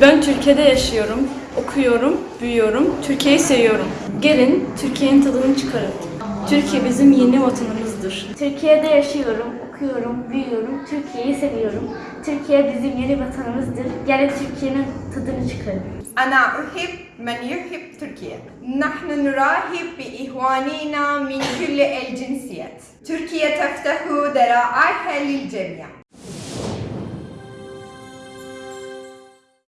Ben Türkiye'de yaşıyorum, okuyorum, büyüyorum, Türkiye'yi seviyorum. Gelin Türkiye'nin tadını çıkarın. Türkiye bizim yeni vatanımızdır. Türkiye'de yaşıyorum, okuyorum, büyüyorum, Türkiye'yi seviyorum. Türkiye bizim yeni vatanımızdır. Gelin Türkiye'nin tadını çıkarın. أنا أحب من يحب تركيا نحن نرحب بإخواننا من كل الجنسيات تركيا تفتح ذراعيها للجميع